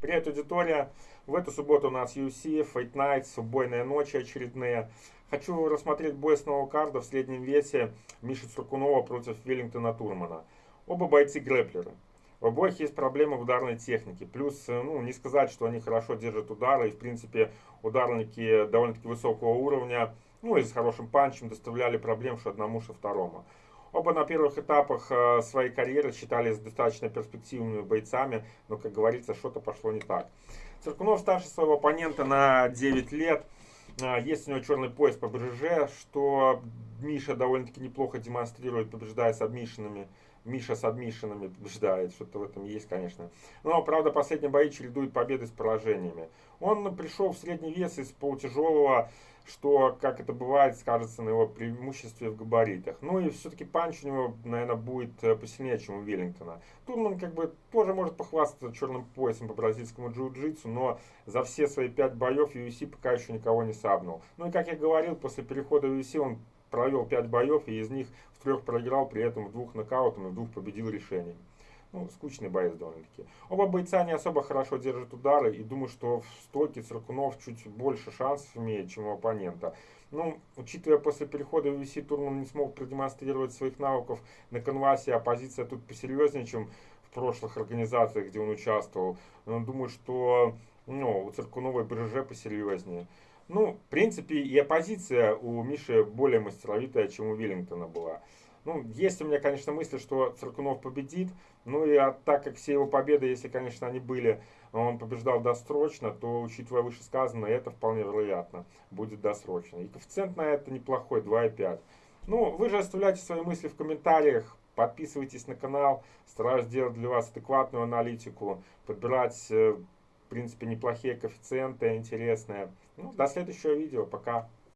Привет, аудитория! В эту субботу у нас UFC, Fight Nights, убойные ночи очередные. Хочу рассмотреть бой с карда в среднем весе Миши Цуркунова против Веллингтона Турмана. Оба бойцы грэплеры. В обоих есть проблемы в ударной технике. Плюс, ну, не сказать, что они хорошо держат удары. И, в принципе, ударники довольно-таки высокого уровня, ну, и с хорошим панчем доставляли проблем что одному, что второму. Оба на первых этапах э, своей карьеры считались достаточно перспективными бойцами, но, как говорится, что-то пошло не так. Циркунов старше своего оппонента на 9 лет. Э, есть у него черный пояс по БЖЖ, что Миша довольно-таки неплохо демонстрирует, побеждая с. Миша с побеждает, что-то в этом есть, конечно. Но, правда, последние бои чередует победы с поражениями. Он пришел в средний вес из полутяжелого что, как это бывает, скажется на его преимуществе в габаритах. Ну и все-таки панч у него, наверное, будет э, посильнее, чем у Веллингтона. Турман как бы тоже может похвастаться черным поясом по бразильскому джиу-джитсу, но за все свои пять боев UFC пока еще никого не сабнул. Ну и как я говорил, после перехода в UFC он провел пять боев и из них в трех проиграл, при этом в двух нокаутом и в двух победил решением. Ну, скучный боец довольно-таки. Оба бойца не особо хорошо держат удары, и думаю, что в стойке Циркунов чуть больше шансов имеет, чем у оппонента. Ну, учитывая после перехода в UFC Турман не смог продемонстрировать своих навыков на канвасе, оппозиция тут посерьезнее, чем в прошлых организациях, где он участвовал. Но думаю, что ну, у Циркунова и БЖЖ посерьезнее. Ну, в принципе, и оппозиция у Миши более мастеровитая, чем у Веллингтона была. Ну, есть у меня, конечно, мысли, что Циркунов победит. Ну и а так как все его победы, если, конечно, они были, он побеждал досрочно, то, учитывая вышесказанное, это вполне вероятно будет досрочно. И коэффициент на это неплохой, 2,5. Ну, вы же оставляйте свои мысли в комментариях, подписывайтесь на канал. Стараюсь делать для вас адекватную аналитику, подбирать, э, в принципе, неплохие коэффициенты, интересные. Ну, до следующего видео. Пока.